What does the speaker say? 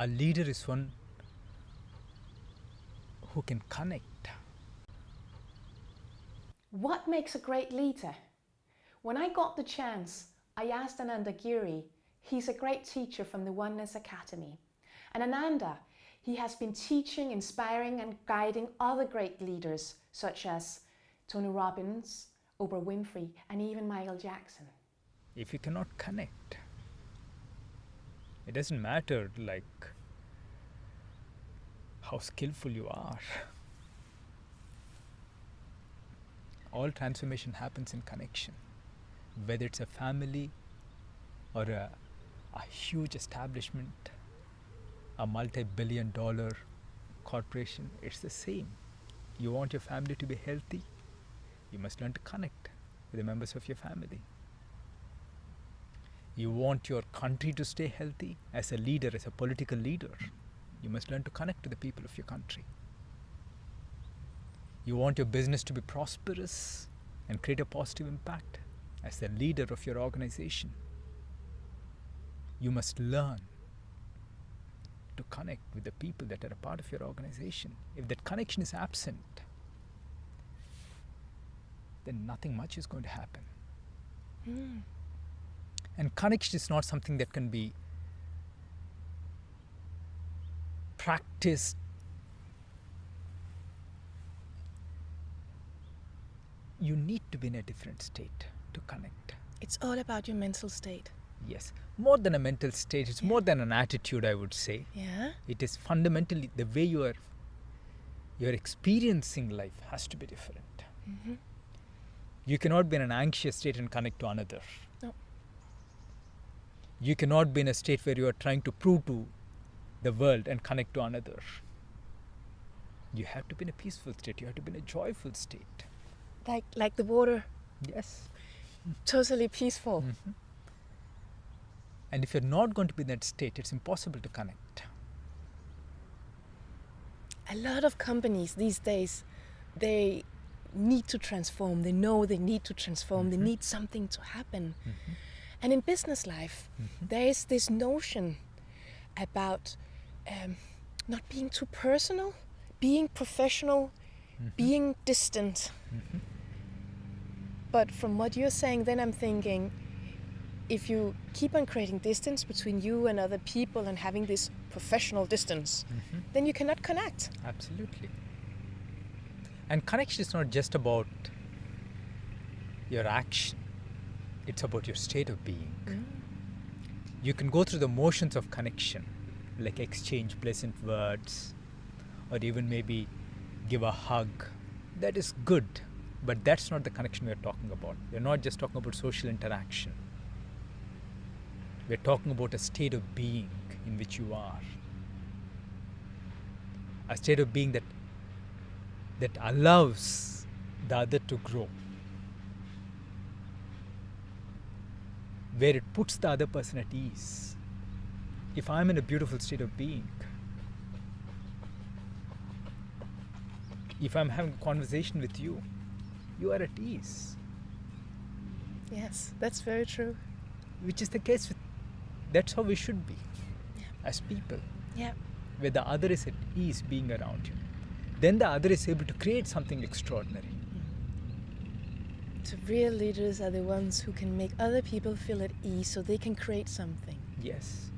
A leader is one who can connect. What makes a great leader? When I got the chance, I asked Ananda Giri. He's a great teacher from the Oneness Academy. And Ananda, he has been teaching, inspiring and guiding other great leaders such as Tony Robbins, Oprah Winfrey and even Michael Jackson. If you cannot connect, it doesn't matter like how skillful you are. All transformation happens in connection, whether it's a family or a, a huge establishment, a multi billion dollar corporation, it's the same. You want your family to be healthy, you must learn to connect with the members of your family. You want your country to stay healthy as a leader, as a political leader. You must learn to connect to the people of your country. You want your business to be prosperous and create a positive impact as the leader of your organization. You must learn to connect with the people that are a part of your organization. If that connection is absent, then nothing much is going to happen. Mm. And connection is not something that can be practiced you need to be in a different state to connect. It's all about your mental state. Yes, more than a mental state, it's yeah. more than an attitude, I would say. Yeah. It is fundamentally the way you are you're experiencing life has to be different. Mm-hmm. You cannot be in an anxious state and connect to another. You cannot be in a state where you are trying to prove to the world and connect to another. You have to be in a peaceful state. You have to be in a joyful state. Like like the water. Yes. Totally peaceful. Mm-hmm. And if you're not going to be in that state, it's impossible to connect. A lot of companies these days, they need to transform. They know they need to transform. Mm-hmm. They need something to happen. Mm-hmm. And in business life, Mm-hmm. there is this notion about um, not being too personal, being professional, Mm-hmm. being distant. Mhm. But from what you're saying, then I'm thinking if you keep on creating distance between you and other people and having this professional distance, Mhm. then you cannot connect. Absolutely. And connection is not just about your action, it's about your state of being. Mm. You can go through the motions of connection, like exchange pleasant words, or even maybe give a hug. That is good, but that's not the connection we're talking about. We're not just talking about social interaction. We're talking about a state of being in which you are. A state of being that that allows the other to grow. Where it puts the other person at ease. If I'm in a beautiful state of being, if I'm having a conversation with you, you are at ease, Yes, that's very true. which is the case with that's how we should be Yeah. as people, Yeah. where the other is at ease being around you. Then the other is able to create something extraordinary. Real leaders are the ones who can make other people feel at ease so they can create something. Yes.